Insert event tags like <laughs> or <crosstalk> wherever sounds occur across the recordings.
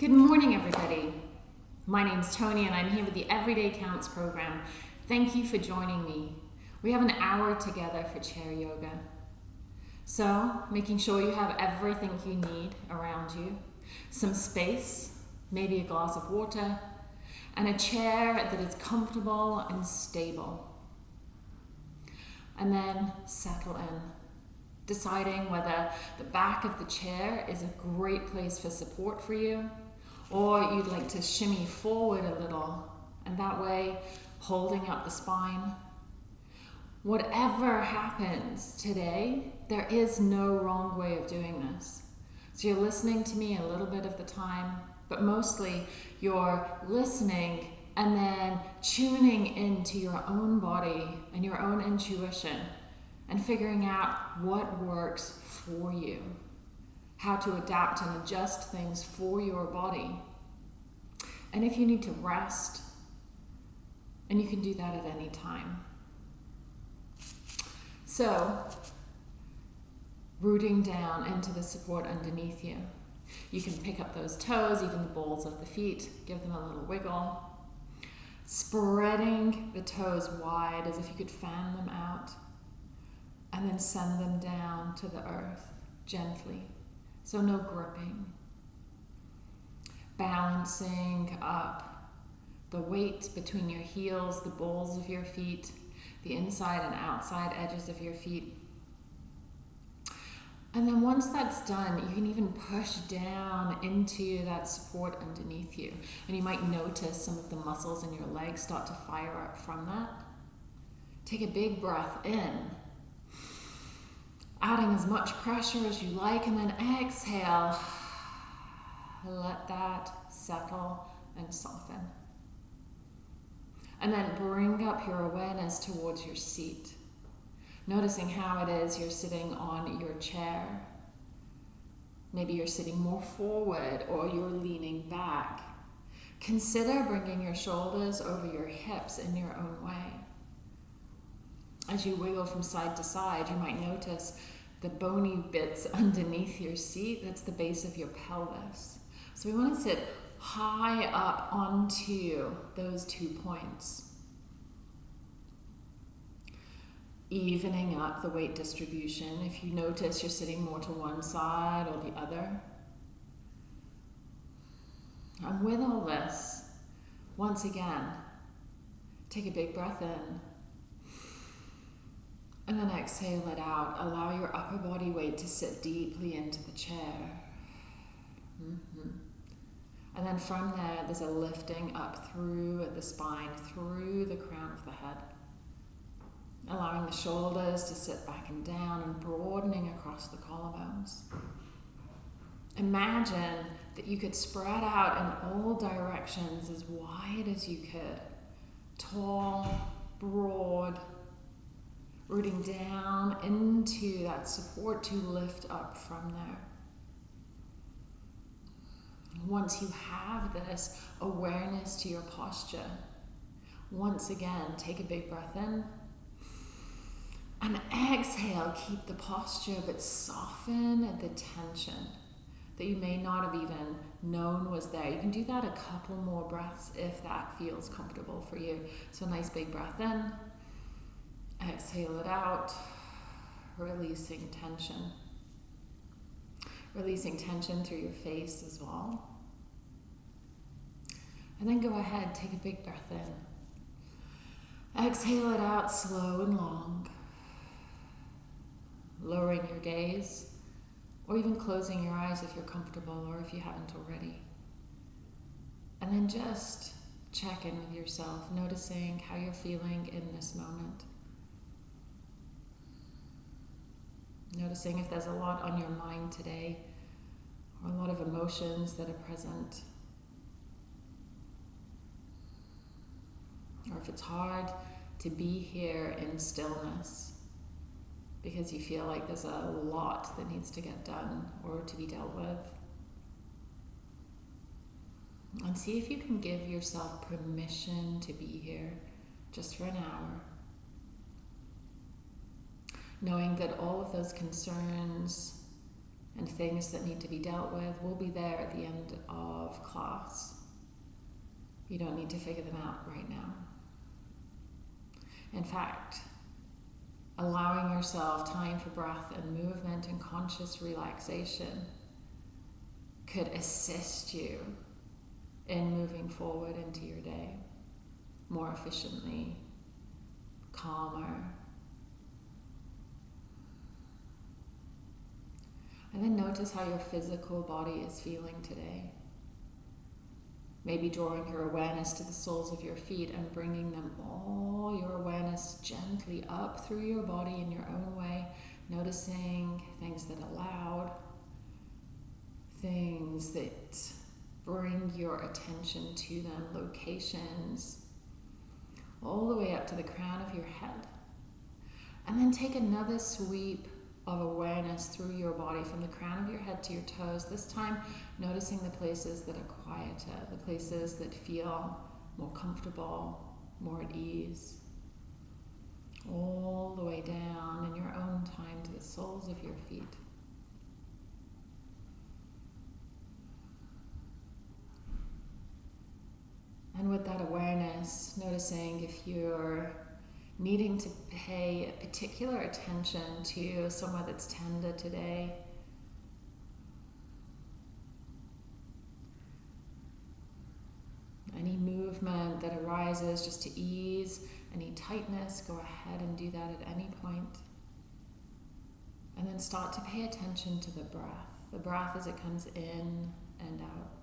Good morning, everybody. My name's Tony, and I'm here with the Everyday Counts program. Thank you for joining me. We have an hour together for chair yoga. So, making sure you have everything you need around you some space, maybe a glass of water, and a chair that is comfortable and stable. And then settle in deciding whether the back of the chair is a great place for support for you or you'd like to shimmy forward a little, and that way holding up the spine. Whatever happens today, there is no wrong way of doing this. So you're listening to me a little bit of the time, but mostly you're listening and then tuning into your own body and your own intuition and figuring out what works for you how to adapt and adjust things for your body. And if you need to rest, and you can do that at any time. So, rooting down into the support underneath you. You can pick up those toes, even the balls of the feet, give them a little wiggle. Spreading the toes wide as if you could fan them out, and then send them down to the earth gently. So no gripping. Balancing up the weight between your heels, the balls of your feet, the inside and outside edges of your feet. And then once that's done, you can even push down into that support underneath you. And you might notice some of the muscles in your legs start to fire up from that. Take a big breath in adding as much pressure as you like, and then exhale. Let that settle and soften. And then bring up your awareness towards your seat, noticing how it is you're sitting on your chair. Maybe you're sitting more forward or you're leaning back. Consider bringing your shoulders over your hips in your own way. As you wiggle from side to side, you might notice the bony bits <laughs> underneath your seat. That's the base of your pelvis. So we want to sit high up onto those two points. Evening up the weight distribution. If you notice you're sitting more to one side or the other. And with all this, once again, take a big breath in. And then exhale it out. Allow your upper body weight to sit deeply into the chair. Mm-hmm. And then from there, there's a lifting up through the spine, through the crown of the head. Allowing the shoulders to sit back and down and broadening across the collarbones. Imagine that you could spread out in all directions as wide as you could. Tall, broad, rooting down into that support to lift up from there. Once you have this awareness to your posture, once again, take a big breath in. And exhale, keep the posture, but soften the tension that you may not have even known was there. You can do that a couple more breaths if that feels comfortable for you. So, nice big breath in. Exhale it out, releasing tension. Releasing tension through your face as well. And then go ahead, take a big breath in. Exhale it out slow and long. Lowering your gaze, or even closing your eyes if you're comfortable or if you haven't already. And then just check in with yourself, noticing how you're feeling in this moment. Noticing if there's a lot on your mind today or a lot of emotions that are present. Or if it's hard to be here in stillness because you feel like there's a lot that needs to get done or to be dealt with. And see if you can give yourself permission to be here just for an hour knowing that all of those concerns and things that need to be dealt with will be there at the end of class. You don't need to figure them out right now. In fact, allowing yourself time for breath and movement and conscious relaxation could assist you in moving forward into your day more efficiently, calmer. And then notice how your physical body is feeling today. Maybe drawing your awareness to the soles of your feet and bringing them all your awareness gently up through your body in your own way, noticing things that allowed, things that bring your attention to them, locations, all the way up to the crown of your head. And then take another sweep of awareness through your body from the crown of your head to your toes. This time, noticing the places that are quieter, the places that feel more comfortable, more at ease. All the way down in your own time to the soles of your feet. And with that awareness, noticing if you're needing to pay particular attention to somewhere that's tender today. Any movement that arises just to ease any tightness, go ahead and do that at any point. And then start to pay attention to the breath. The breath as it comes in and out.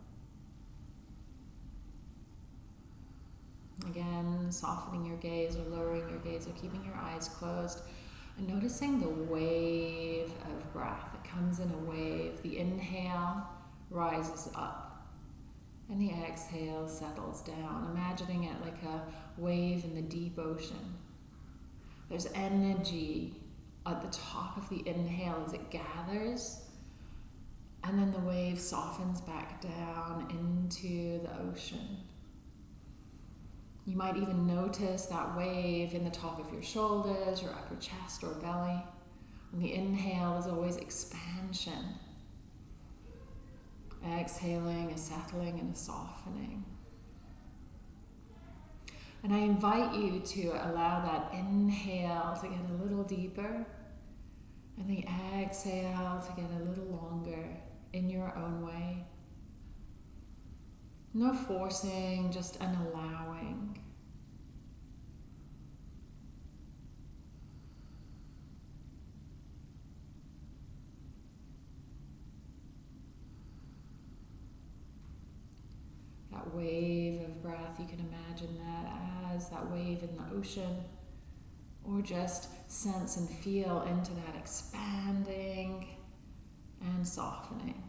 Again, softening your gaze or lowering your gaze or keeping your eyes closed. And noticing the wave of breath. It comes in a wave. The inhale rises up. And the exhale settles down. Imagining it like a wave in the deep ocean. There's energy at the top of the inhale as it gathers. And then the wave softens back down into the ocean. You might even notice that wave in the top of your shoulders, your upper chest or belly. And the inhale is always expansion. Exhaling, a settling, and a softening. And I invite you to allow that inhale to get a little deeper and the exhale to get a little longer in your own way. No forcing, just an allowing. That wave of breath, you can imagine that as that wave in the ocean, or just sense and feel into that expanding and softening.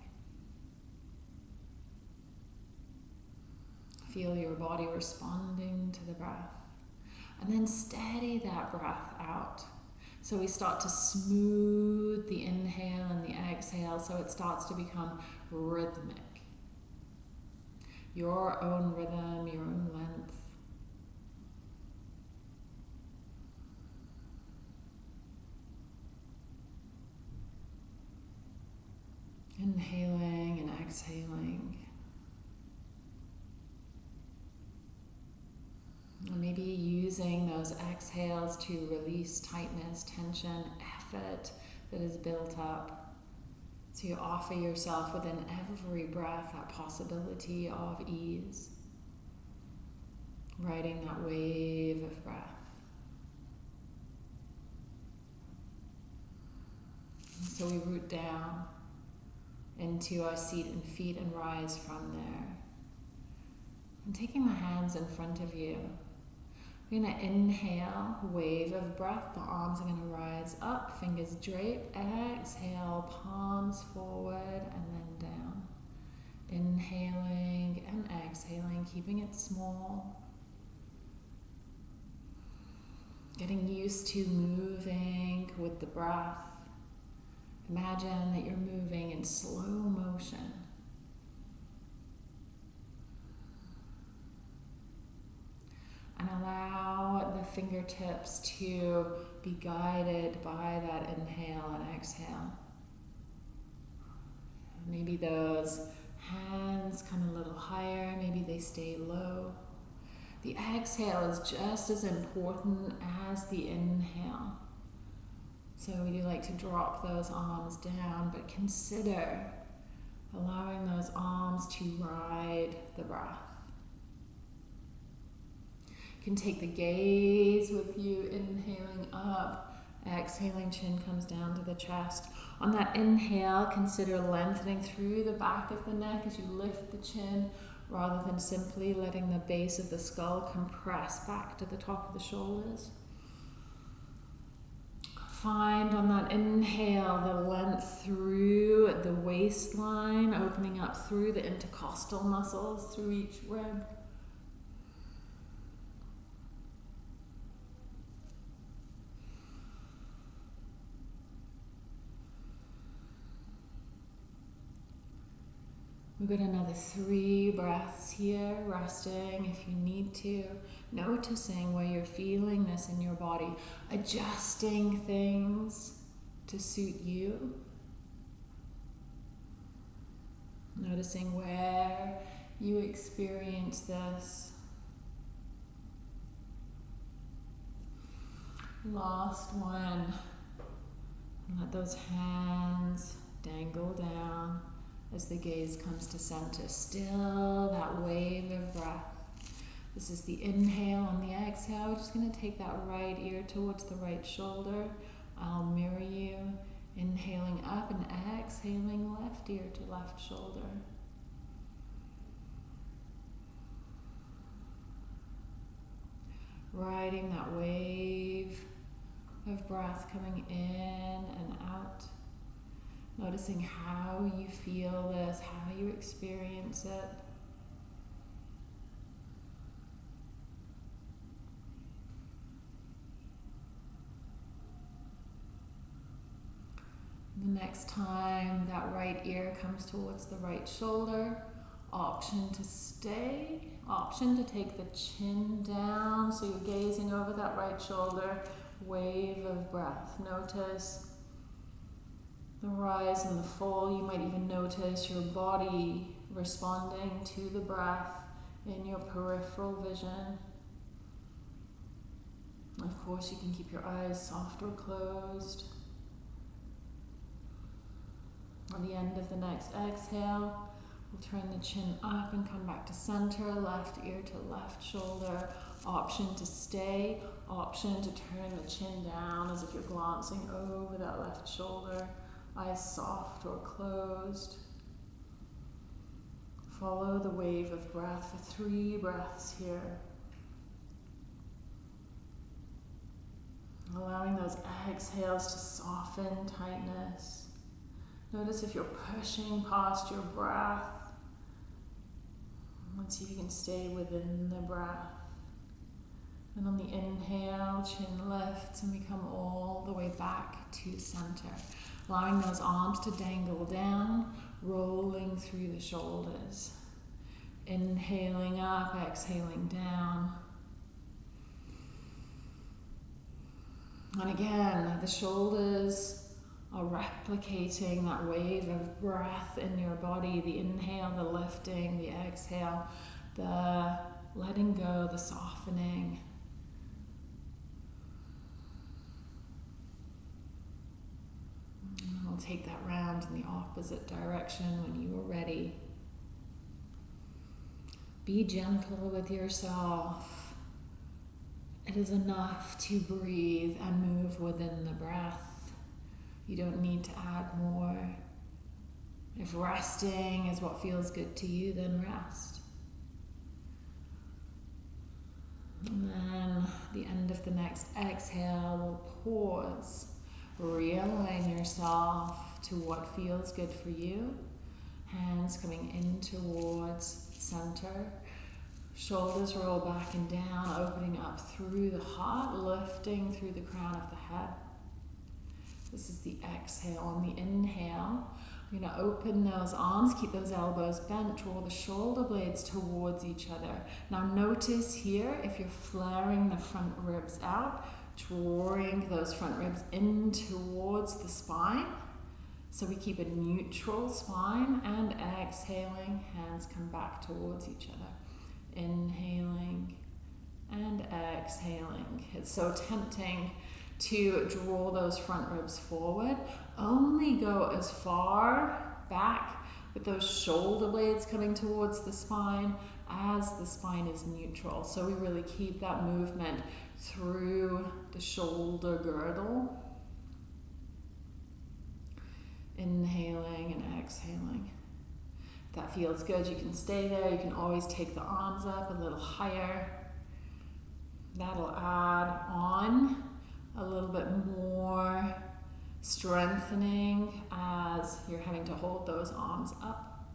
Feel your body responding to the breath. And then steady that breath out. So we start to smooth the inhale and the exhale so it starts to become rhythmic. Your own rhythm, your own length. Inhaling and exhaling. Maybe using those exhales to release tightness, tension, effort that is built up. So you offer yourself within every breath that possibility of ease. Riding that wave of breath. So we root down into our seat and feet and rise from there. And taking the hands in front of you, we're going to inhale, wave of breath. The arms are going to rise up, fingers drape. Exhale, palms forward and then down. Inhaling and exhaling, keeping it small. Getting used to moving with the breath. Imagine that you're moving in slow motion. And allow the fingertips to be guided by that inhale and exhale. Maybe those hands come a little higher maybe they stay low. The exhale is just as important as the inhale. So we do like to drop those arms down, but consider allowing those arms to ride the breath. Can take the gaze with you, inhaling up, exhaling, chin comes down to the chest. On that inhale, consider lengthening through the back of the neck as you lift the chin rather than simply letting the base of the skull compress back to the top of the shoulders. Find on that inhale the length through the waistline, opening up through the intercostal muscles, through each rib. We've got another three breaths here, resting if you need to, noticing where you're feeling this in your body, adjusting things to suit you. Noticing where you experience this. Last one. Let those hands dangle down as the gaze comes to center. Still that wave of breath. This is the inhale and the exhale. We're just going to take that right ear towards the right shoulder. I'll mirror you. Inhaling up and exhaling left ear to left shoulder. Riding that wave of breath coming in and out. Noticing how you feel this, how you experience it. The next time that right ear comes towards the right shoulder, option to stay, option to take the chin down so you're gazing over that right shoulder, wave of breath. Notice the rise and the fall. You might even notice your body responding to the breath in your peripheral vision. Of course, you can keep your eyes soft or closed. On the end of the next exhale, we'll turn the chin up and come back to center, left ear to left shoulder. Option to stay, option to turn the chin down as if you're glancing over that left shoulder eyes soft or closed. Follow the wave of breath for three breaths here. Allowing those exhales to soften tightness. Notice if you're pushing past your breath. Let's see if you can stay within the breath. And on the inhale, chin lifts and we come all the way back to center allowing those arms to dangle down, rolling through the shoulders. Inhaling up, exhaling down. And again, the shoulders are replicating that wave of breath in your body the inhale, the lifting, the exhale, the letting go, the softening. Take that round in the opposite direction when you are ready. Be gentle with yourself. It is enough to breathe and move within the breath. You don't need to add more. If resting is what feels good to you, then rest. And then the end of the next exhale, we'll pause Realign yourself to what feels good for you. Hands coming in towards center. Shoulders roll back and down, opening up through the heart, lifting through the crown of the head. This is the exhale. On the inhale, we're going to open those arms, keep those elbows bent, draw the shoulder blades towards each other. Now notice here, if you're flaring the front ribs out, drawing those front ribs in towards the spine. So we keep a neutral spine and exhaling, hands come back towards each other. Inhaling and exhaling. It's so tempting to draw those front ribs forward. Only go as far back with those shoulder blades coming towards the spine as the spine is neutral. So we really keep that movement through the shoulder girdle. Inhaling and exhaling. If that feels good, you can stay there. You can always take the arms up a little higher. That'll add on a little bit more strengthening as you're having to hold those arms up.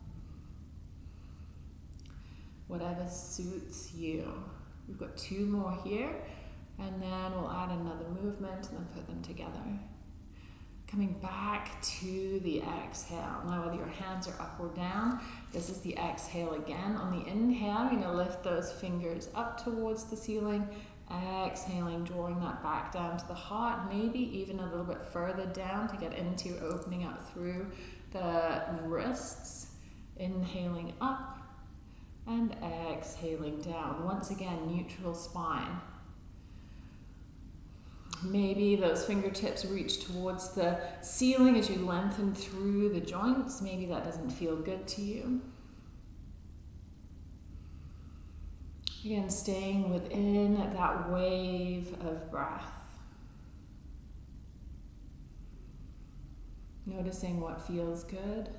Whatever suits you. We've got two more here, and then we'll add another movement and then put them together. Coming back to the exhale. Now, whether your hands are up or down, this is the exhale again. On the inhale, going to lift those fingers up towards the ceiling Exhaling, drawing that back down to the heart, maybe even a little bit further down to get into opening up through the wrists. Inhaling up and exhaling down. Once again, neutral spine. Maybe those fingertips reach towards the ceiling as you lengthen through the joints. Maybe that doesn't feel good to you. Again, staying within that wave of breath. Noticing what feels good.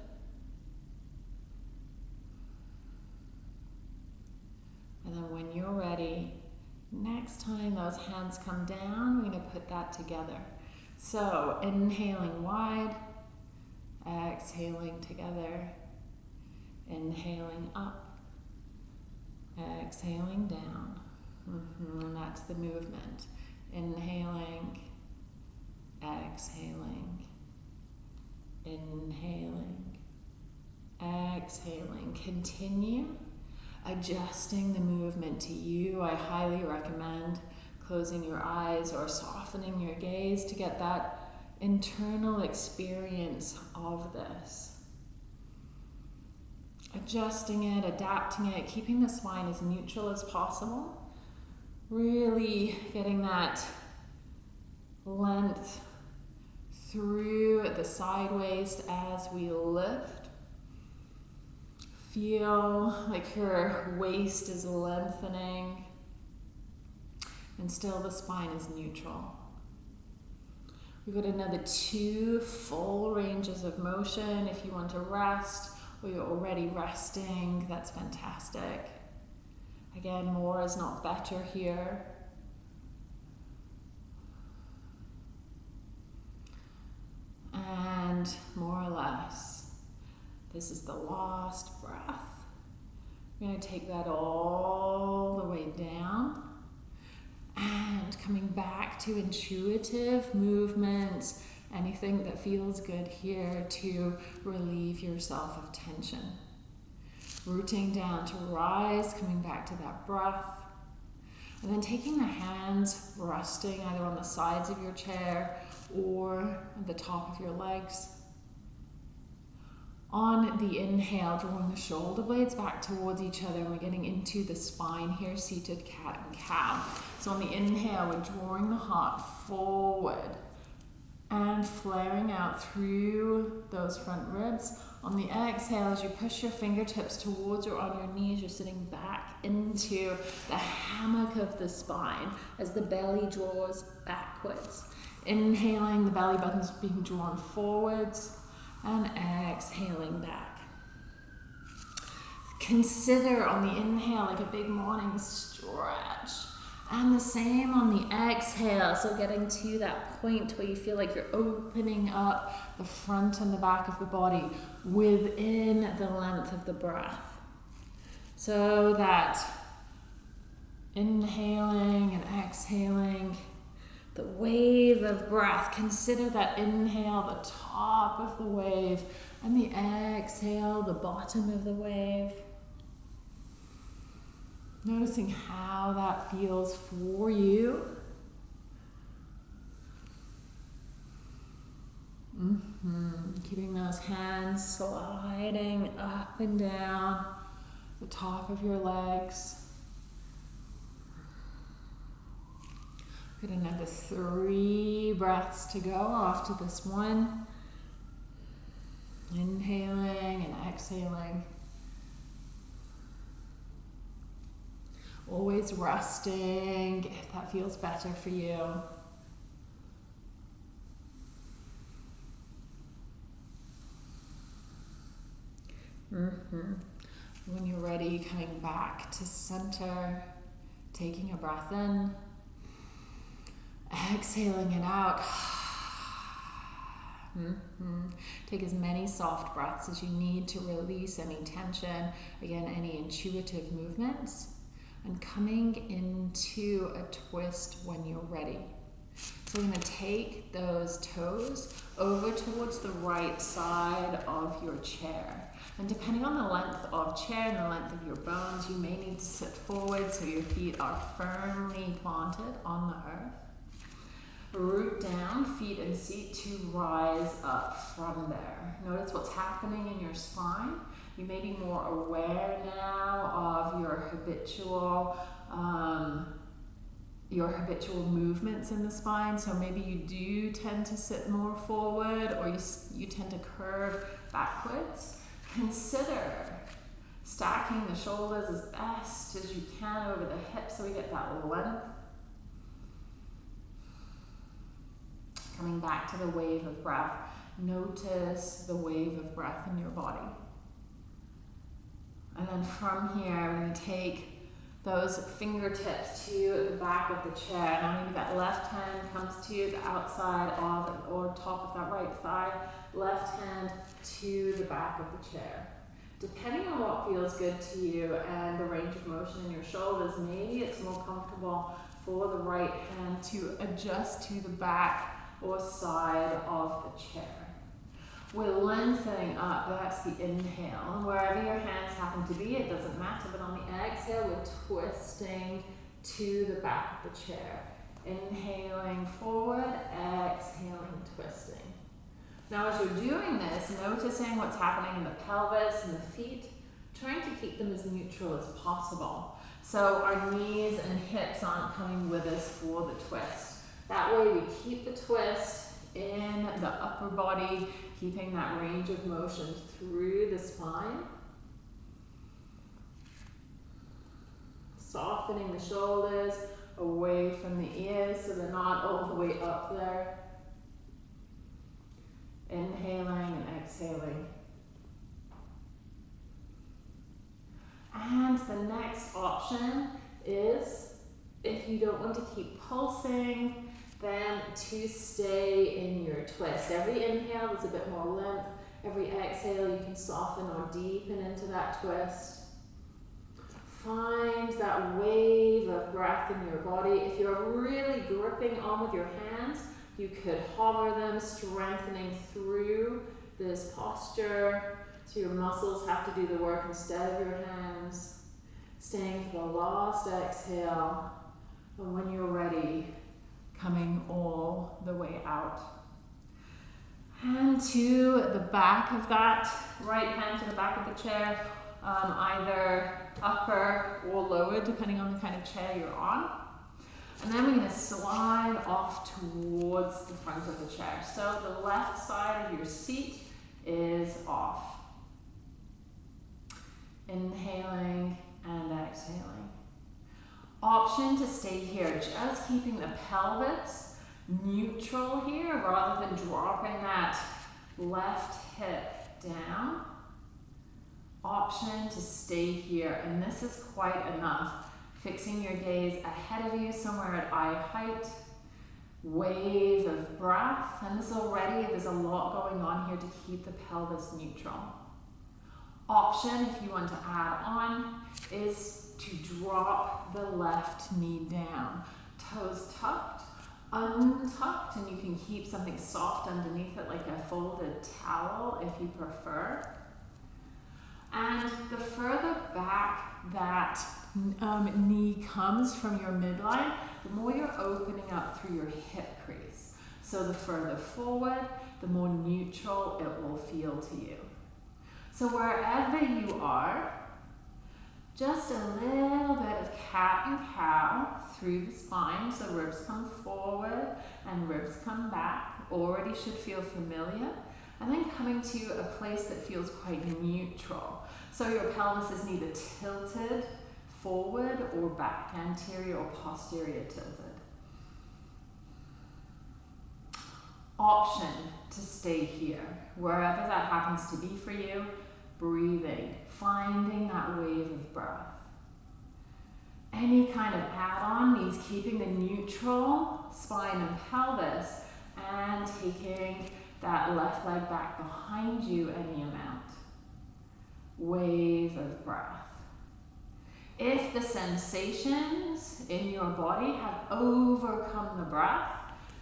And then when you're ready, next time those hands come down, we're going to put that together. So inhaling wide, exhaling together, inhaling up, Exhaling down. Mm-hmm. And that's the movement. Inhaling, exhaling, inhaling, exhaling. Continue adjusting the movement to you. I highly recommend closing your eyes or softening your gaze to get that internal experience of this adjusting it, adapting it, keeping the spine as neutral as possible. Really getting that length through the side waist as we lift. Feel like your waist is lengthening and still the spine is neutral. We've got another two full ranges of motion if you want to rest or you're already resting, that's fantastic. Again, more is not better here. And more or less, this is the last breath. We're going to take that all the way down and coming back to intuitive movements anything that feels good here to relieve yourself of tension. Rooting down to rise, coming back to that breath. And then taking the hands, resting either on the sides of your chair or the top of your legs. On the inhale, drawing the shoulder blades back towards each other, we're getting into the spine here, seated cat and cow. So on the inhale, we're drawing the heart forward and flaring out through those front ribs. On the exhale, as you push your fingertips towards or on your knees, you're sitting back into the hammock of the spine as the belly draws backwards. Inhaling, the belly button's being drawn forwards, and exhaling back. Consider on the inhale like a big morning stretch and the same on the exhale. So getting to that point where you feel like you're opening up the front and the back of the body within the length of the breath. So that inhaling and exhaling, the wave of breath. Consider that inhale, the top of the wave, and the exhale, the bottom of the wave. Noticing how that feels for you. Mm-hmm. Keeping those hands sliding up and down the top of your legs. Another three breaths to go after this one. Inhaling and exhaling. Always resting if that feels better for you. Mm-hmm. When you're ready, coming back to center, taking a breath in, exhaling it out. <sighs> Mm-hmm. Take as many soft breaths as you need to release any tension, again, any intuitive movements, and coming into a twist when you're ready. So we're going to take those toes over towards the right side of your chair. And depending on the length of chair and the length of your bones, you may need to sit forward so your feet are firmly planted on the earth. Root down, feet and seat to rise up from there. Notice what's happening in your spine. You may be more aware now of your habitual um, your habitual movements in the spine. So maybe you do tend to sit more forward or you, you tend to curve backwards. Consider stacking the shoulders as best as you can over the hips so we get that length. Coming back to the wave of breath, notice the wave of breath in your body. And then from here, we're going to take those fingertips to the back of the chair. Now maybe that left hand comes to the outside of or top of that right thigh, left hand to the back of the chair. Depending on what feels good to you and the range of motion in your shoulders, maybe it's more comfortable for the right hand to adjust to the back or side of the chair. We're lengthening up, that's the inhale. Wherever your hands happen to be, it doesn't matter, but on the exhale, we're twisting to the back of the chair. Inhaling forward, exhaling, twisting. Now as you're doing this, noticing what's happening in the pelvis and the feet, trying to keep them as neutral as possible. So our knees and hips aren't coming with us for the twist. That way we keep the twist in the upper body, keeping that range of motion through the spine. Softening the shoulders away from the ears so they're not all the way up there. Inhaling and exhaling. And the next option is if you don't want to keep pulsing, then to stay in your twist. Every inhale there's a bit more length. Every exhale you can soften or deepen into that twist. Find that wave of breath in your body. If you're really gripping on with your hands, you could hover them, strengthening through this posture. So your muscles have to do the work instead of your hands. Staying for the last exhale. And when you're ready, coming all the way out. Hand to the back of that, right hand to the back of the chair, um, either upper or lower, depending on the kind of chair you're on. And then we're going to slide off towards the front of the chair. So the left side of your seat is off. Inhaling and exhaling. Option to stay here, just keeping the pelvis neutral here rather than dropping that left hip down. Option to stay here, and this is quite enough. Fixing your gaze ahead of you, somewhere at eye height. Wave of breath, and this already, there's a lot going on here to keep the pelvis neutral. Option, if you want to add on, is to drop the left knee down. Toes tucked, untucked, and you can keep something soft underneath it like a folded towel if you prefer. And the further back that um, knee comes from your midline, the more you're opening up through your hip crease. So the further forward, the more neutral it will feel to you. So wherever you are, just a little bit of cat and cow through the spine. So ribs come forward and ribs come back. Already should feel familiar. And then coming to a place that feels quite neutral. So your pelvis is neither tilted forward or back, anterior or posterior tilted. Option to stay here, wherever that happens to be for you, breathing, finding that wave of breath. Any kind of add-on means keeping the neutral spine and pelvis and taking that left leg back behind you any amount. Wave of breath. If the sensations in your body have overcome the breath,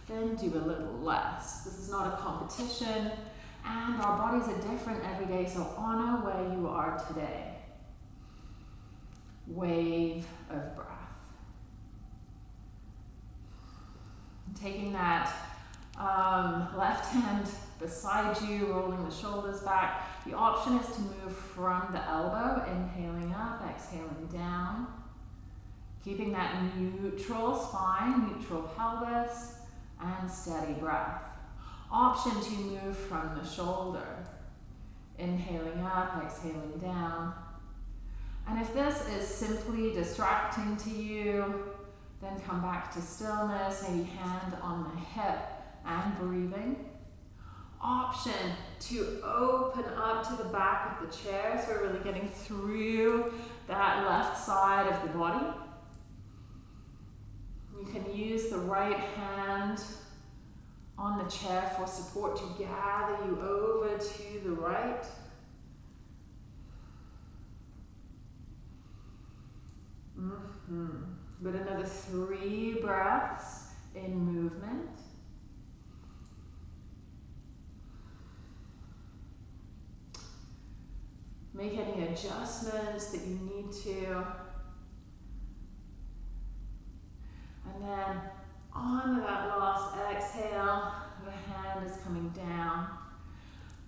then do a little less. This is not a competition, and our bodies are different every day, so honor where you are today. Wave of breath. Taking that um, left hand beside you, rolling the shoulders back. The option is to move from the elbow, inhaling up, exhaling down. Keeping that neutral spine, neutral pelvis, and steady breath. Option to move from the shoulder, inhaling up, exhaling down. And if this is simply distracting to you, then come back to stillness, maybe hand on the hip and breathing. Option to open up to the back of the chair, so we're really getting through that left side of the body. You can use the right hand on the chair for support to gather you over to the right. Mm -hmm. But another three breaths in movement. Make any adjustments that you need to. And then on that last exhale, the hand is coming down,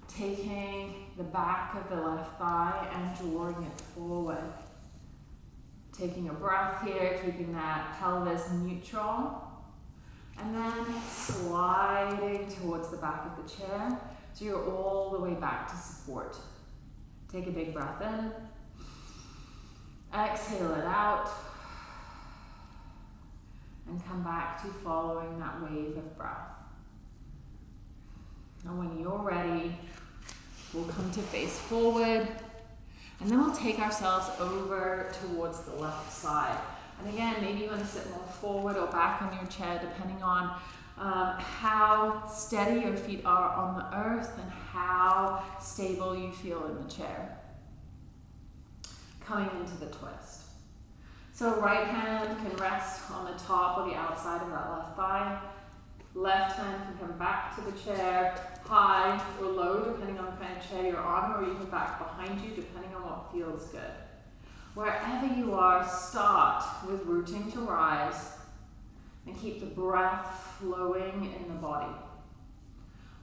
taking the back of the left thigh and drawing it forward. Taking a breath here, keeping that pelvis neutral. And then sliding towards the back of the chair. So you're all the way back to support. Take a big breath in. Exhale it out and come back to following that wave of breath. And when you're ready, we'll come to face forward and then we'll take ourselves over towards the left side. And again, maybe you want to sit more forward or back on your chair depending on um, how steady your feet are on the earth and how stable you feel in the chair. Coming into the twist. So right hand can rest on the top or the outside of that left thigh. Left hand can come back to the chair, high or low, depending on the kind of chair you're on, or even back behind you, depending on what feels good. Wherever you are, start with rooting to rise and keep the breath flowing in the body.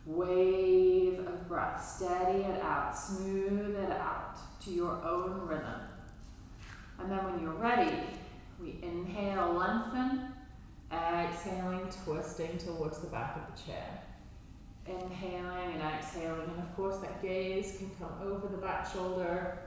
Wave of breath, steady it out, smooth it out to your own rhythm. And then when you're ready, we inhale, lengthen, exhaling, twisting towards the back of the chair. Inhaling and exhaling, and of course that gaze can come over the back shoulder.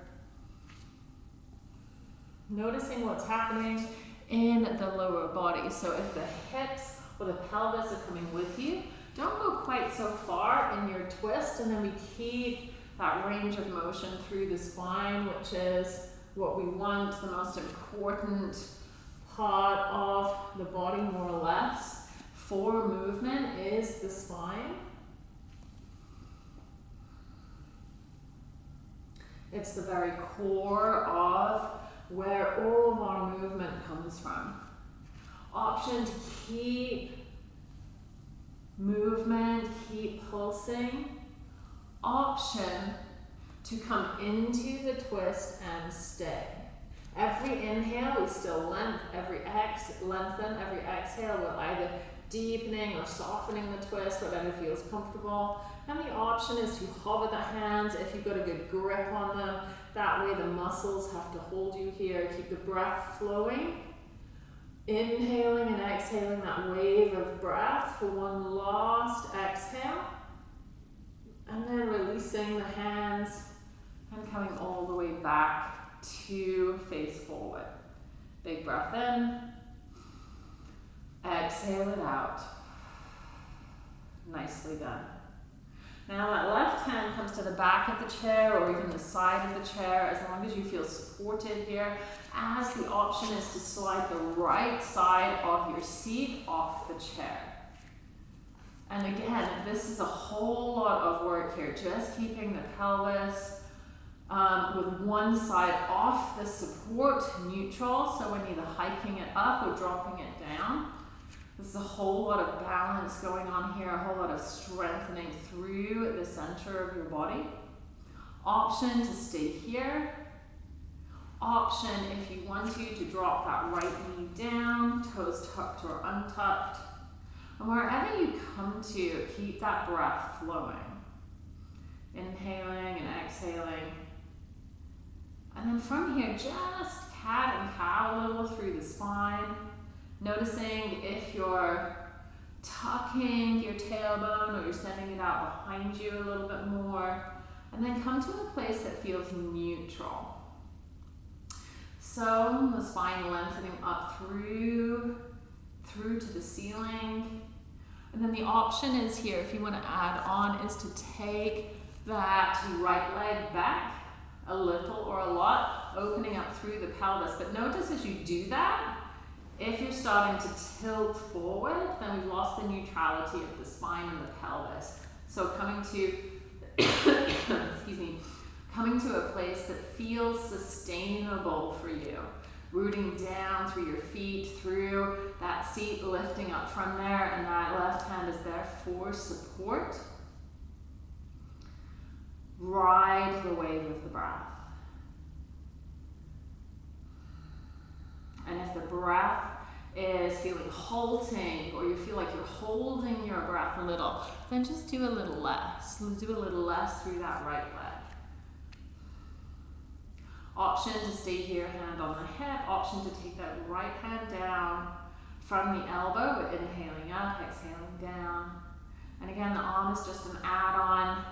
Noticing what's happening in the lower body. So if the hips or the pelvis are coming with you, don't go quite so far in your twist, and then we keep that range of motion through the spine, which is what we want, the most important part of the body more or less for movement is the spine. It's the very core of where all of our movement comes from. Option to keep movement, keep pulsing. Option to come into the twist and stay. Every inhale, we still length. Every ex lengthen. Every exhale, we'll either deepening or softening the twist, whatever feels comfortable. And the option is to hover the hands if you've got a good grip on them. That way the muscles have to hold you here. Keep the breath flowing. Inhaling and exhaling that wave of breath for one last exhale. And then releasing the hands and coming all the way back to face forward. Big breath in. Exhale it out. Nicely done. Now that left hand comes to the back of the chair or even the side of the chair as long as you feel supported here. As the option is to slide the right side of your seat off the chair. And again, this is a whole lot of work here, just keeping the pelvis um, with one side off the support, neutral, so we're neither hiking it up or dropping it down. There's a whole lot of balance going on here, a whole lot of strengthening through the center of your body. Option to stay here. Option, if you want to, to drop that right knee down, toes tucked or untucked. And wherever you come to, keep that breath flowing. Inhaling and exhaling. And then from here, just cat and cow a little through the spine. Noticing if you're tucking your tailbone or you're sending it out behind you a little bit more. And then come to a place that feels neutral. So the spine lengthening up through, through to the ceiling. And then the option is here, if you want to add on, is to take that right leg back a little or a lot, opening up through the pelvis. But notice as you do that, if you're starting to tilt forward, then we've lost the neutrality of the spine and the pelvis. So coming to, <coughs> excuse me, coming to a place that feels sustainable for you. Rooting down through your feet, through that seat, lifting up from there, and that left hand is there for support. Ride the wave of the breath. And if the breath is feeling halting or you feel like you're holding your breath a little, then just do a little less. Do a little less through that right leg. Option to stay here, hand on the hip. Option to take that right hand down from the elbow. We're inhaling up, exhaling down. And again, the arm is just an add-on.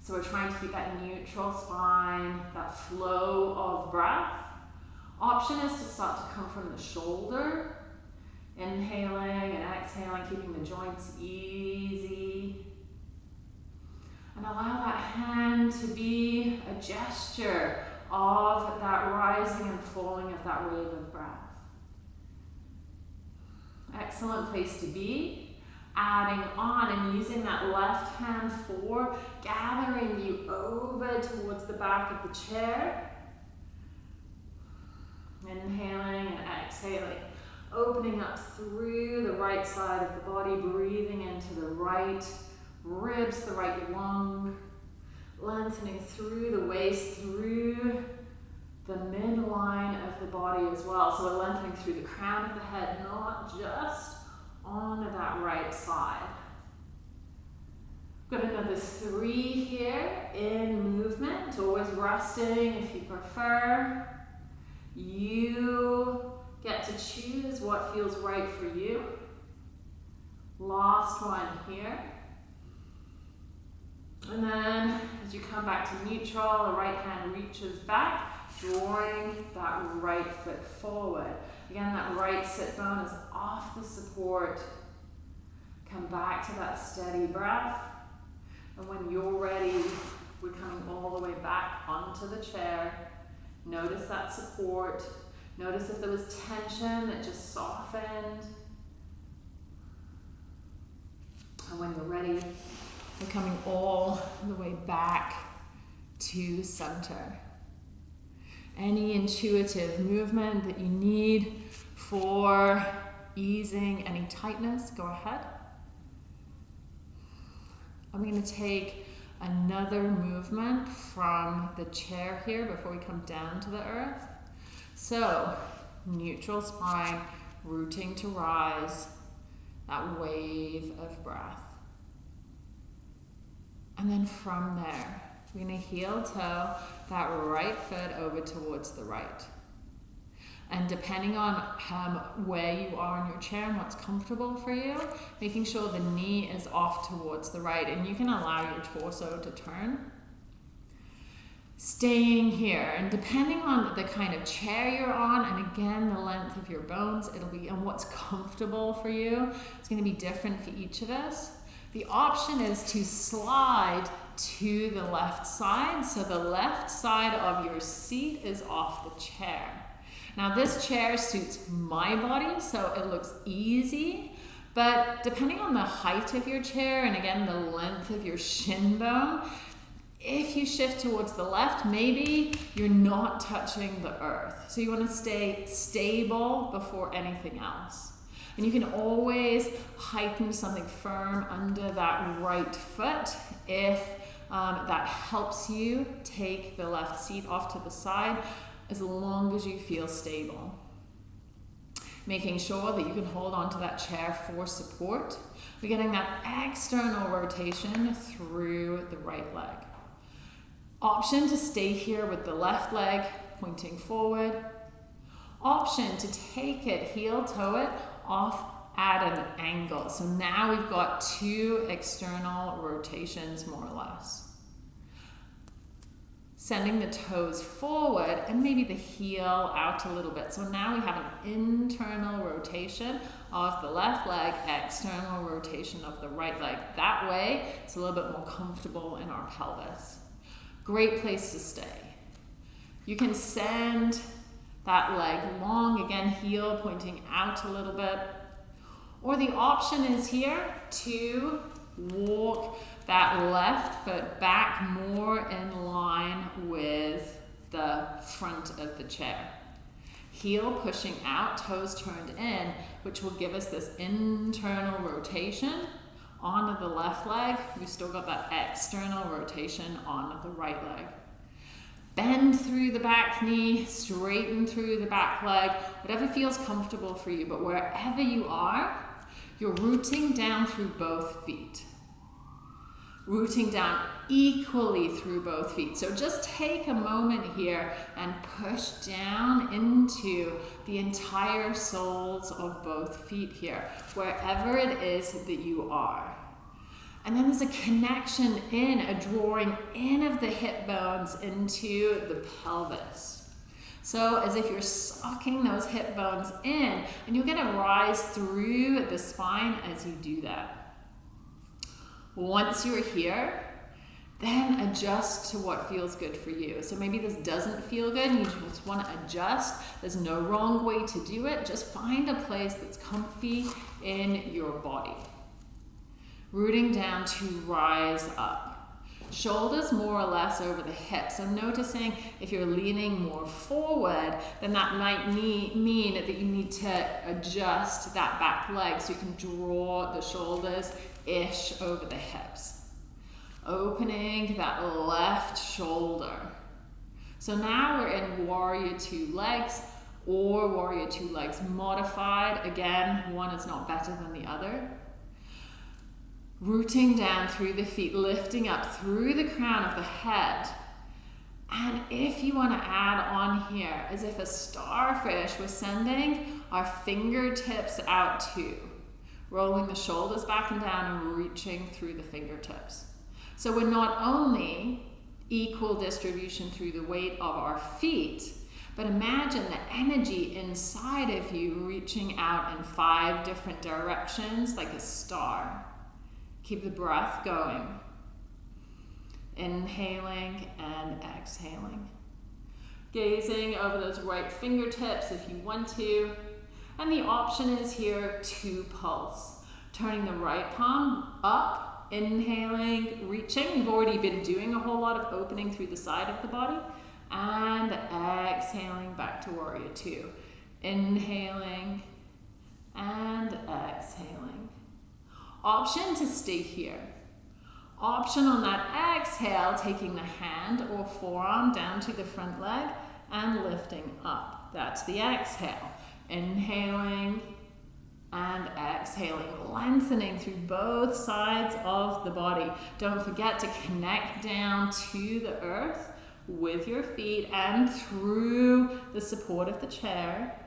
So we're trying to keep that neutral spine, that flow of breath. Option is to start to come from the shoulder, inhaling and exhaling, keeping the joints easy. And allow that hand to be a gesture of that rising and falling of that wave of breath. Excellent place to be. Adding on and using that left hand for gathering you over towards the back of the chair Inhaling and exhaling. Opening up through the right side of the body, breathing into the right ribs, the right lung. Lengthening through the waist, through the midline of the body as well. So we're lengthening through the crown of the head, not just on that right side. Got another three here in movement, always resting if you prefer. You get to choose what feels right for you. Last one here. And then as you come back to neutral, the right hand reaches back, drawing that right foot forward. Again, that right sit bone is off the support. Come back to that steady breath. And when you're ready, we're coming all the way back onto the chair. Notice that support. Notice if there was tension that just softened. And when you're ready, we're coming all the way back to center. Any intuitive movement that you need for easing any tightness, go ahead. I'm going to take another movement from the chair here before we come down to the earth. So, neutral spine, rooting to rise. that wave of breath. And then from there, we're to heel toe that right foot over towards the right. And depending on um, where you are in your chair and what's comfortable for you, making sure the knee is off towards the right. And you can allow your torso to turn. Staying here, and depending on the kind of chair you're on, and again, the length of your bones, it'll be, and what's comfortable for you, it's going to be different for each of us. The option is to slide to the left side. So the left side of your seat is off the chair. Now this chair suits my body, so it looks easy, but depending on the height of your chair and again the length of your shin bone, if you shift towards the left, maybe you're not touching the earth. So you want to stay stable before anything else. And you can always heighten something firm under that right foot if um, that helps you take the left seat off to the side as long as you feel stable. Making sure that you can hold onto that chair for support. We're getting that external rotation through the right leg. Option to stay here with the left leg pointing forward. Option to take it, heel toe it off at an angle. So now we've got two external rotations more or less. Sending the toes forward and maybe the heel out a little bit. So now we have an internal rotation of the left leg, external rotation of the right leg. That way, it's a little bit more comfortable in our pelvis. Great place to stay. You can send that leg long, again, heel pointing out a little bit. Or the option is here to walk that left foot back more in line with the front of the chair. Heel pushing out, toes turned in, which will give us this internal rotation onto the left leg. We've still got that external rotation onto the right leg. Bend through the back knee, straighten through the back leg, whatever feels comfortable for you. But wherever you are, you're rooting down through both feet. Rooting down equally through both feet. So just take a moment here and push down into the entire soles of both feet here, wherever it is that you are. And then there's a connection in, a drawing in of the hip bones into the pelvis. So as if you're sucking those hip bones in, and you're gonna rise through the spine as you do that. Once you're here, then adjust to what feels good for you. So maybe this doesn't feel good and you just want to adjust. There's no wrong way to do it. Just find a place that's comfy in your body rooting down to rise up. Shoulders more or less over the hips. I'm noticing if you're leaning more forward, then that might mean that you need to adjust that back leg so you can draw the shoulders ish over the hips. Opening that left shoulder. So now we're in warrior two legs or warrior two legs modified. Again, one is not better than the other rooting down through the feet, lifting up through the crown of the head. And if you want to add on here, as if a starfish was sending our fingertips out too, rolling the shoulders back and down and reaching through the fingertips. So we're not only equal distribution through the weight of our feet, but imagine the energy inside of you reaching out in five different directions like a star. Keep the breath going. Inhaling and exhaling. Gazing over those right fingertips if you want to. And the option is here to pulse. Turning the right palm up, inhaling, reaching. We've already been doing a whole lot of opening through the side of the body. And exhaling back to warrior two. Inhaling and exhaling. Option to stay here. Option on that exhale, taking the hand or forearm down to the front leg and lifting up. That's the exhale. Inhaling And exhaling, lengthening through both sides of the body. Don't forget to connect down to the earth with your feet and through the support of the chair.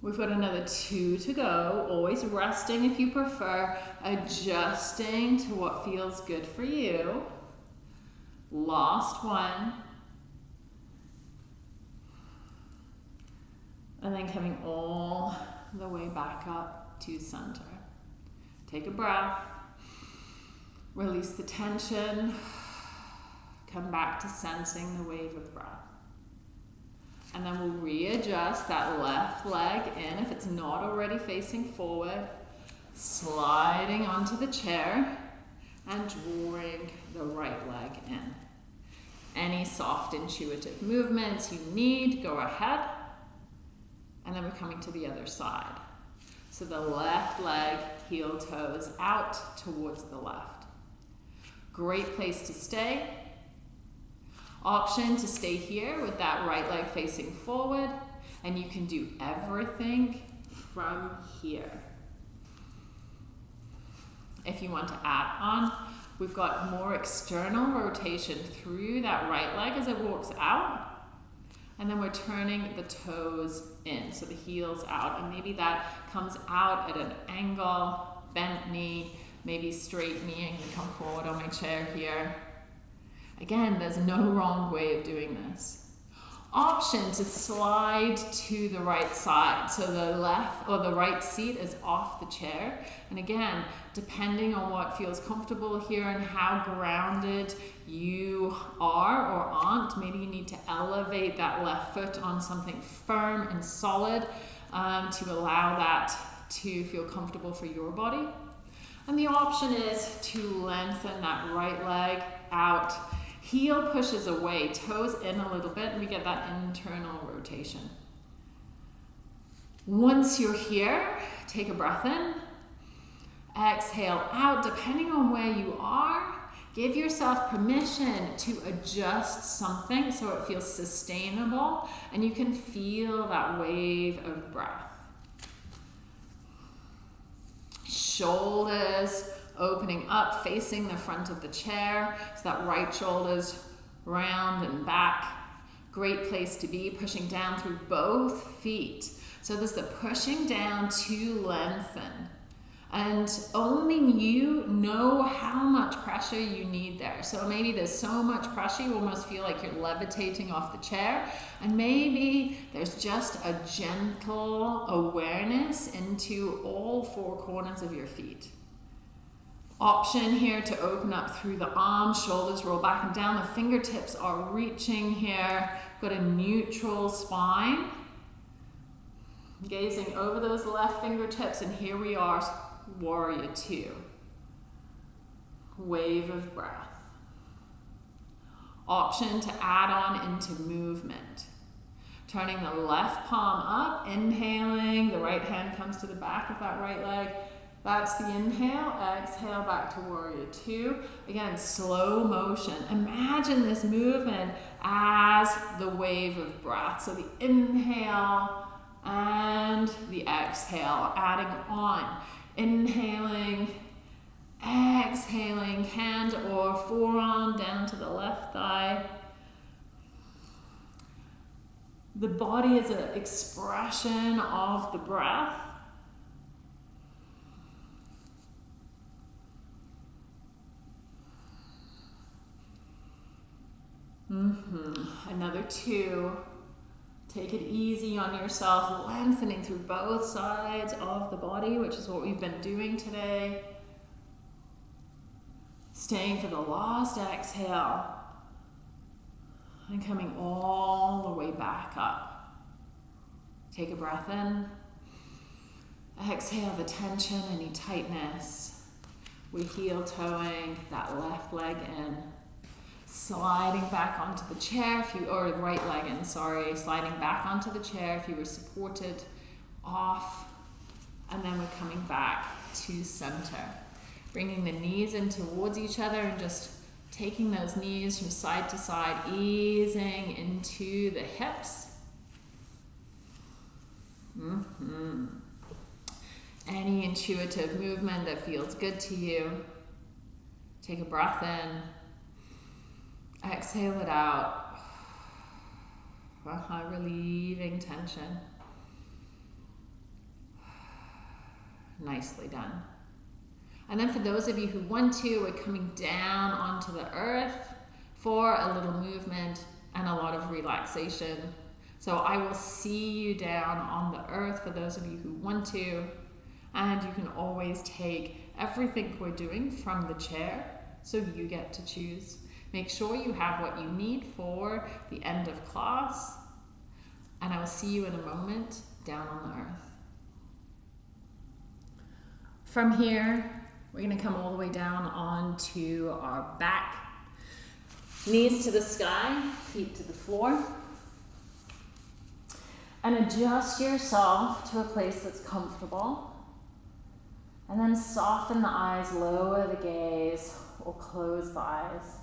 We've got another two to go, always resting if you prefer, adjusting to what feels good for you. Last one. And then coming all the way back up to center. Take a breath. Release the tension. Come back to sensing the wave of breath. And then we'll readjust that left leg in if it's not already facing forward. Sliding onto the chair and drawing the right leg in. Any soft intuitive movements you need, go ahead. And then we're coming to the other side. So the left leg, heel toes out towards the left. Great place to stay. Option to stay here with that right leg facing forward. And you can do everything from here. If you want to add on, we've got more external rotation through that right leg as it walks out. And then we're turning the toes in, so the heels out. And maybe that comes out at an angle, bent knee, maybe straight knee, and you come forward on my chair here. Again, there's no wrong way of doing this. Option to slide to the right side. So the left or the right seat is off the chair. And again, depending on what feels comfortable here and how grounded you are or aren't, maybe you need to elevate that left foot on something firm and solid um, to allow that to feel comfortable for your body. And the option is to lengthen that right leg out Heel pushes away, toes in a little bit, and we get that internal rotation. Once you're here, take a breath in. Exhale out, depending on where you are. Give yourself permission to adjust something so it feels sustainable and you can feel that wave of breath. Shoulders opening up, facing the front of the chair. So that right shoulder's round and back. Great place to be, pushing down through both feet. So there's the pushing down to lengthen. And only you know how much pressure you need there. So maybe there's so much pressure you almost feel like you're levitating off the chair. And maybe there's just a gentle awareness into all four corners of your feet option here to open up through the arms, shoulders roll back and down. The fingertips are reaching here. Got a neutral spine. Gazing over those left fingertips and here we are, warrior two. Wave of breath. Option to add on into movement. Turning the left palm up, inhaling, the right hand comes to the back of that right leg, that's the inhale, exhale back to warrior two. Again, slow motion. Imagine this movement as the wave of breath. So the inhale and the exhale, adding on. Inhaling, exhaling, hand or forearm down to the left thigh. The body is an expression of the breath. Mm-hmm. Another two. Take it easy on yourself, lengthening through both sides of the body, which is what we've been doing today. Staying for the last exhale and coming all the way back up. Take a breath in. Exhale the tension, any tightness. We heel toeing that left leg in sliding back onto the chair if you or right leg in sorry sliding back onto the chair if you were supported off and then we're coming back to center. Bringing the knees in towards each other and just taking those knees from side to side easing into the hips. Mm-hmm. Any intuitive movement that feels good to you, take a breath in, exhale it out, uh-huh, relieving tension. Nicely done. And then for those of you who want to, we're coming down onto the earth for a little movement and a lot of relaxation. So I will see you down on the earth for those of you who want to. And you can always take everything we're doing from the chair, so you get to choose. Make sure you have what you need for the end of class. And I will see you in a moment down on the earth. From here, we're going to come all the way down onto our back. Knees to the sky, feet to the floor. And adjust yourself to a place that's comfortable. And then soften the eyes, lower the gaze, or close the eyes.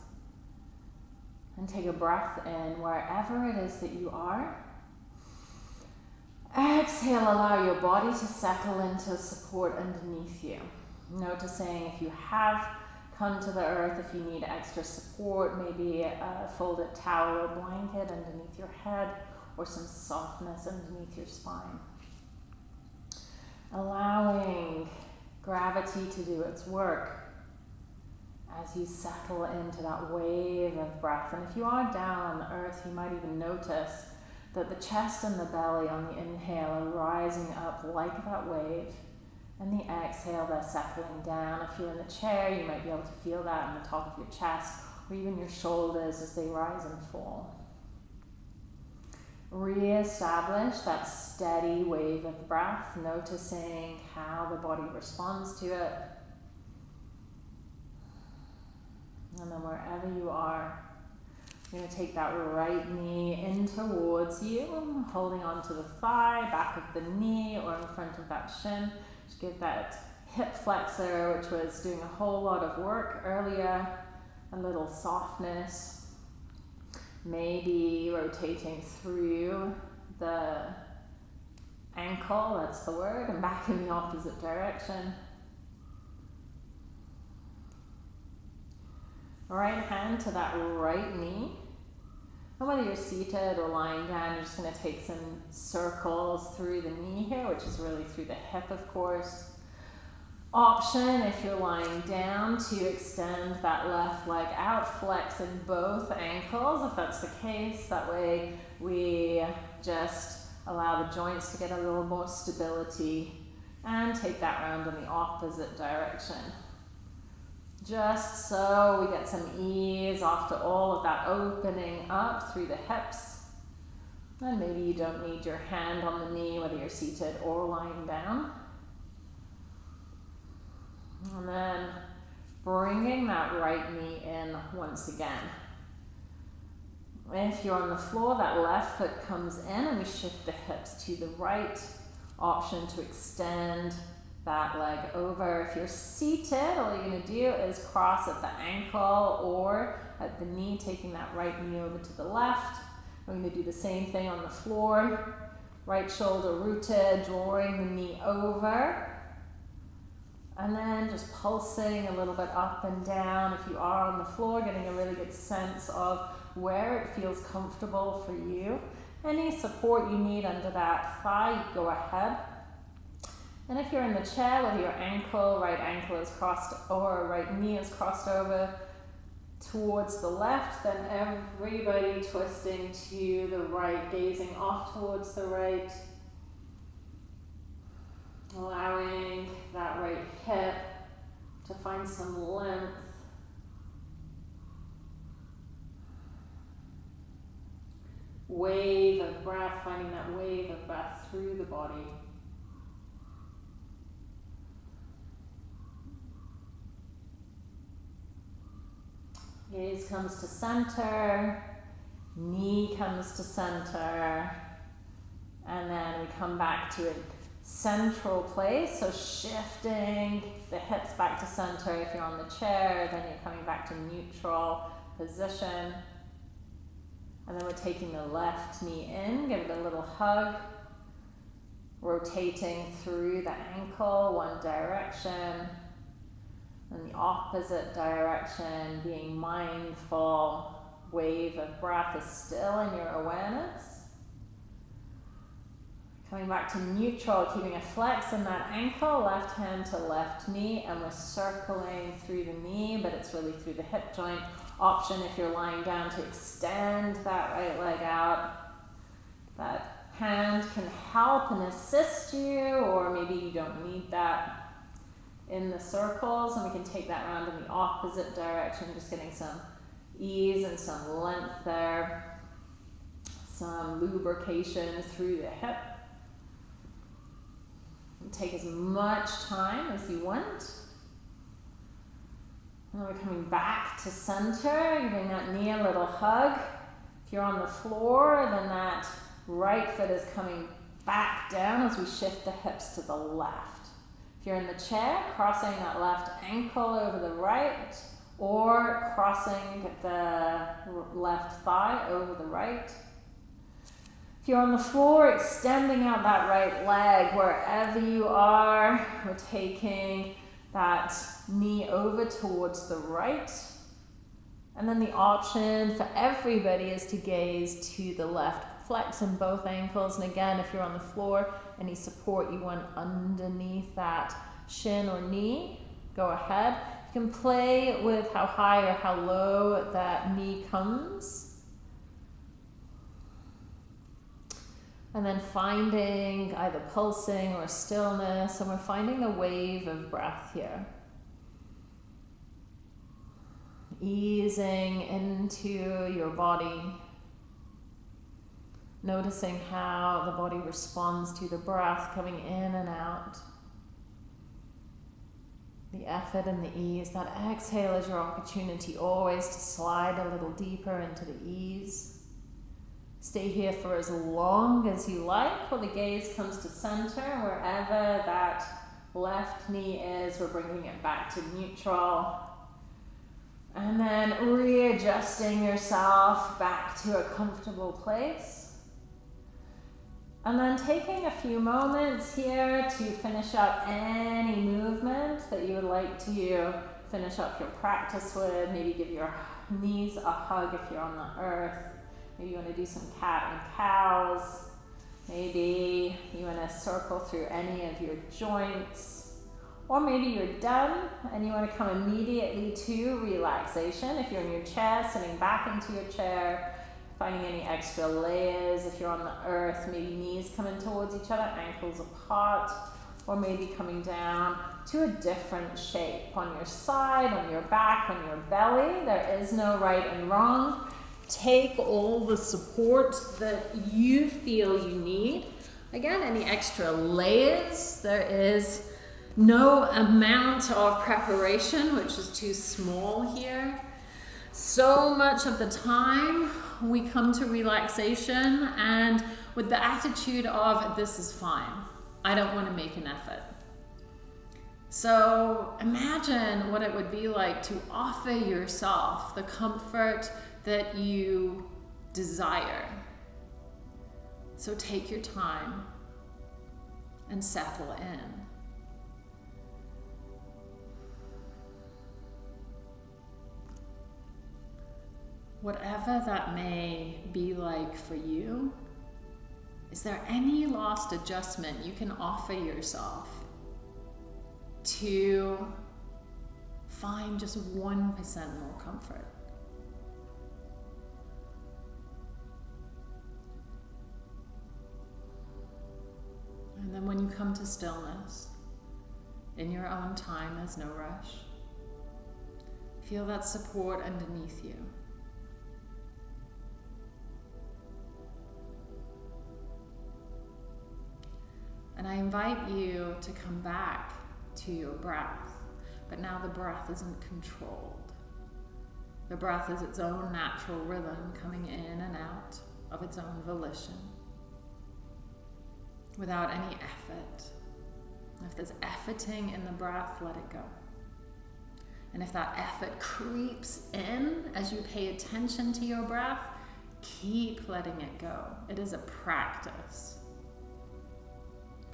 And take a breath in wherever it is that you are. Exhale, allow your body to settle into support underneath you. Noticing if you have come to the earth, if you need extra support, maybe a folded towel or blanket underneath your head or some softness underneath your spine. Allowing gravity to do its work as you settle into that wave of breath. And if you are down on the earth, you might even notice that the chest and the belly on the inhale are rising up like that wave and the exhale, they're settling down. If you're in the chair, you might be able to feel that in the top of your chest or even your shoulders as they rise and fall. Re-establish that steady wave of breath, noticing how the body responds to it. And then wherever you are, you're going to take that right knee in towards you, holding onto the thigh, back of the knee, or in front of that shin. Just give that hip flexor, which was doing a whole lot of work earlier, a little softness. Maybe rotating through the ankle, that's the word, and back in the opposite direction. Right hand to that right knee. And whether you're seated or lying down, you're just going to take some circles through the knee here, which is really through the hip, of course. Option, if you're lying down, to extend that left leg out, flex in both ankles, if that's the case. That way we just allow the joints to get a little more stability and take that round in the opposite direction just so we get some ease after all of that opening up through the hips. And maybe you don't need your hand on the knee, whether you're seated or lying down. And then bringing that right knee in once again. If you're on the floor, that left foot comes in and we shift the hips to the right. Option to extend that leg over. If you're seated, all you're to do is cross at the ankle or at the knee, taking that right knee over to the left. We're to do the same thing on the floor. Right shoulder rooted, drawing the knee over. And then just pulsing a little bit up and down. If you are on the floor, getting a really good sense of where it feels comfortable for you. Any support you need under that thigh, go ahead. And if you're in the chair, whether your ankle, right ankle is crossed or right knee is crossed over towards the left, then everybody twisting to the right, gazing off towards the right. Allowing that right hip to find some length. Wave of breath, finding that wave of breath through the body. Gaze comes to center, knee comes to center, and then we come back to a central place. So shifting the hips back to center. If you're on the chair, then you're coming back to neutral position. And then we're taking the left knee in, give it a little hug. rotating through the ankle one direction and the opposite direction, being mindful. Wave of breath is still in your awareness. Coming back to neutral, keeping a flex in that ankle, left hand to left knee, and we're circling through the knee, but it's really through the hip joint. Option if you're lying down to extend that right leg out. That hand can help and assist you, or maybe you don't need that in the circles, and we can take that round in the opposite direction, just getting some ease and some length there, some lubrication through the hip. Take as much time as you want. And we're coming back to center, giving that knee a little hug. If you're on the floor, then that right foot is coming back down as we shift the hips to the left. You're in the chair, crossing that left ankle over the right, or crossing the left thigh over the right. If you're on the floor, extending out that right leg wherever you are. We're taking that knee over towards the right. And then the option for everybody is to gaze to the left. Flex in both ankles. And again, if you're on the floor, any support you want underneath that shin or knee, go ahead. You can play with how high or how low that knee comes. And then finding either pulsing or stillness, and we're finding the wave of breath here. Easing into your body, noticing how the body responds to the breath coming in and out. The effort and the ease. That exhale is your opportunity always to slide a little deeper into the ease. Stay here for as long as you like while the gaze comes to center. Wherever that left knee is, we're bringing it back to neutral. And then readjusting yourself back to a comfortable place. And then taking a few moments here to finish up any movement that you would like to finish up your practice with. Maybe give your knees a hug if you're on the earth. Maybe you want to do some cat and cows. Maybe you want to circle through any of your joints. Or maybe you're done and you want to come immediately to relaxation. If you're in your chair, sitting back into your chair, finding any extra layers. If you're on the earth, maybe knees coming towards each other, ankles apart, or maybe coming down to a different shape on your side, on your back, on your belly. There is no right and wrong take all the support that you feel you need. Again, any extra layers, there is no amount of preparation, which is too small here. So much of the time, we come to relaxation and with the attitude of, this is fine. I don't want to make an effort. So imagine what it would be like to offer yourself the comfort that you desire. So take your time and settle in. Whatever that may be like for you, is there any last adjustment you can offer yourself to find just 1% more comfort? And then when you come to stillness, in your own time, there's no rush. Feel that support underneath you. And I invite you to come back to your breath, but now the breath isn't controlled. The breath is its own natural rhythm coming in and out of its own volition without any effort. If there's efforting in the breath, let it go. And if that effort creeps in as you pay attention to your breath, keep letting it go. It is a practice.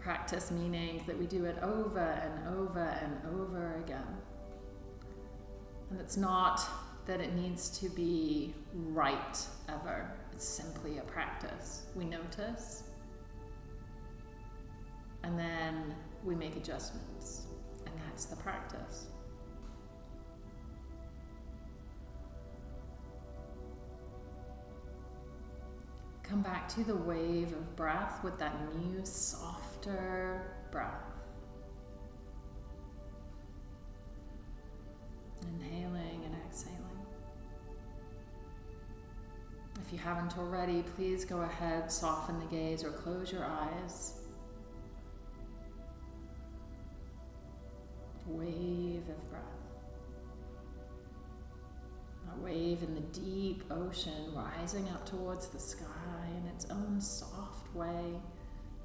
Practice meaning that we do it over and over and over again. And it's not that it needs to be right ever, it's simply a practice. We notice, and then we make adjustments, and that's the practice. Come back to the wave of breath with that new, breath. Inhaling and exhaling. If you haven't already, please go ahead, soften the gaze or close your eyes. Wave of breath. A wave in the deep ocean rising up towards the sky in its own soft way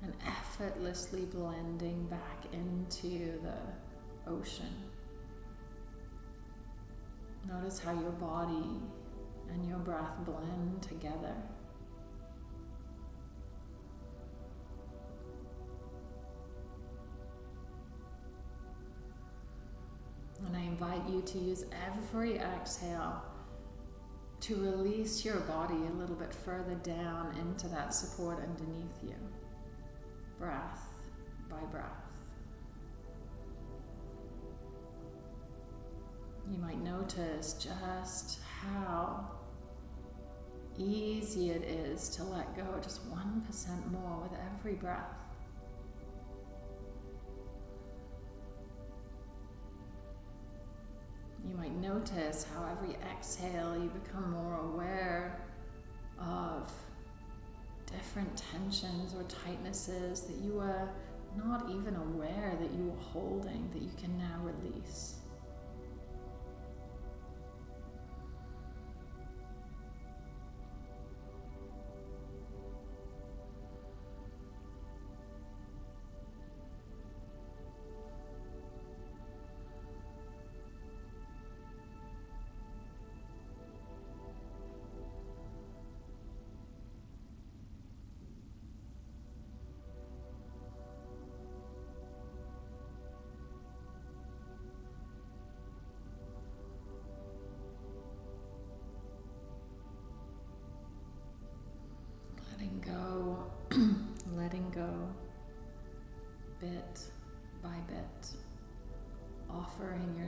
and effortlessly blending back into the ocean. Notice how your body and your breath blend together. And I invite you to use every exhale to release your body a little bit further down into that support underneath you, breath by breath. You might notice just how easy it is to let go just 1% more with every breath. You might notice how every exhale you become more aware of different tensions or tightnesses that you were not even aware that you were holding that you can now release.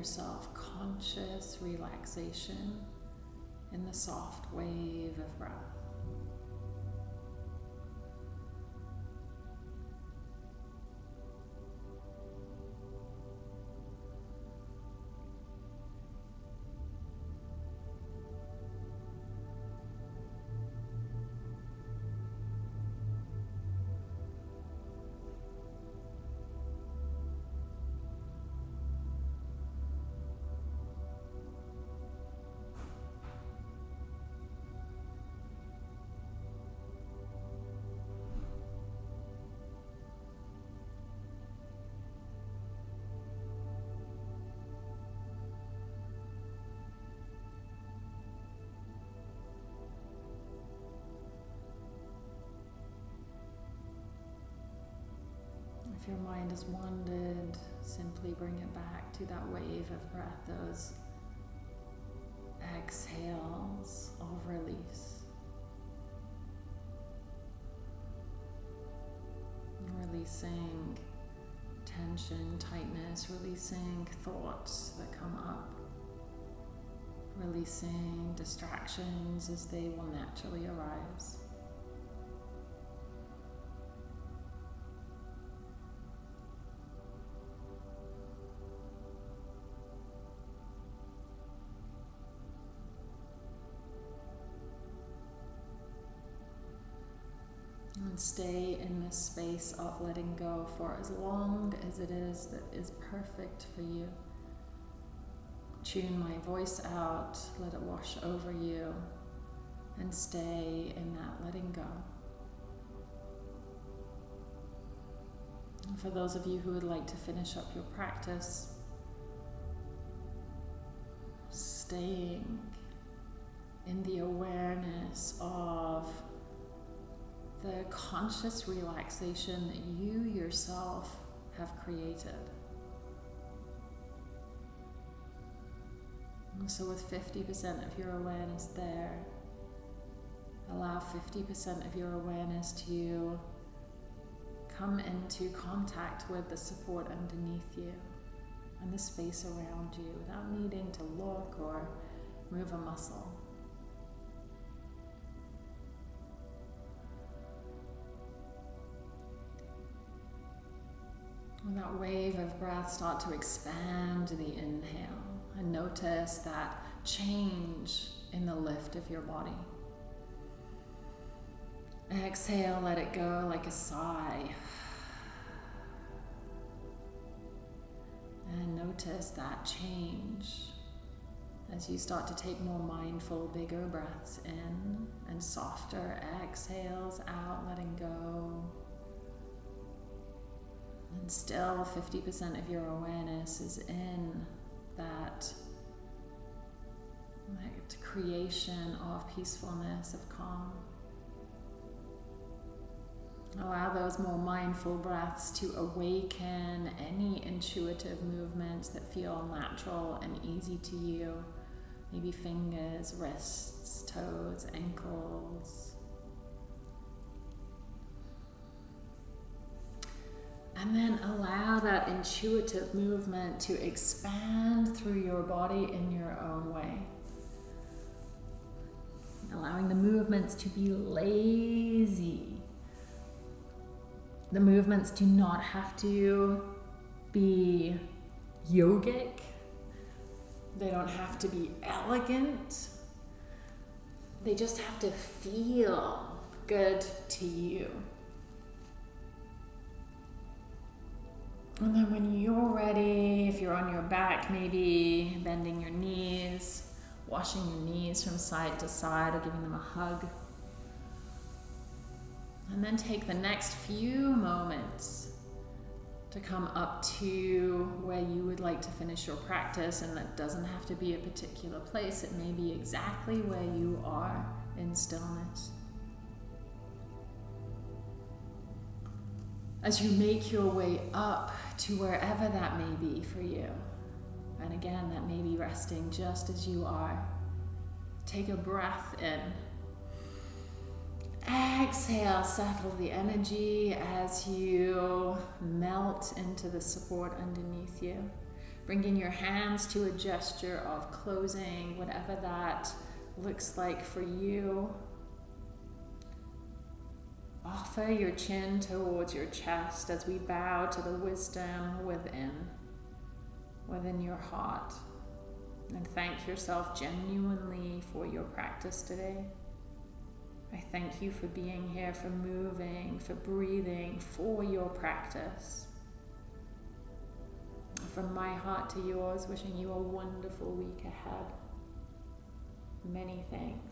Yourself conscious relaxation in the soft wave of breath. Your mind has wandered, simply bring it back to that wave of breath, those exhales of release. Releasing tension, tightness, releasing thoughts that come up, releasing distractions as they will naturally arise. This space of letting go for as long as it is that is perfect for you. Tune my voice out, let it wash over you, and stay in that letting go. And for those of you who would like to finish up your practice, staying in the awareness of the conscious relaxation that you yourself have created. So, with 50% of your awareness there, allow 50% of your awareness to come into contact with the support underneath you and the space around you without needing to look or move a muscle. That wave of breath start to expand the inhale and notice that change in the lift of your body. Exhale, let it go like a sigh. And notice that change as you start to take more mindful, bigger breaths in and softer exhales out, letting go. And still, 50% of your awareness is in that, that creation of peacefulness, of calm. Allow those more mindful breaths to awaken any intuitive movements that feel natural and easy to you. Maybe fingers, wrists, toes, ankles. And then allow that intuitive movement to expand through your body in your own way. Allowing the movements to be lazy the movements do not have to be yogic. They don't have to be elegant. They just have to feel good to you. And then when you're ready, if you're on your back, maybe bending your knees, washing your knees from side to side or giving them a hug. And then take the next few moments to come up to where you would like to finish your practice, and that doesn't have to be a particular place, it may be exactly where you are in stillness. As you make your way up to wherever that may be for you, and again, that may be resting just as you are, take a breath in Exhale, settle the energy as you melt into the support underneath you. Bringing your hands to a gesture of closing, whatever that looks like for you. Offer your chin towards your chest as we bow to the wisdom within, within your heart. And thank yourself genuinely for your practice today. I thank you for being here, for moving, for breathing, for your practice. From my heart to yours, wishing you a wonderful week ahead. Many thanks.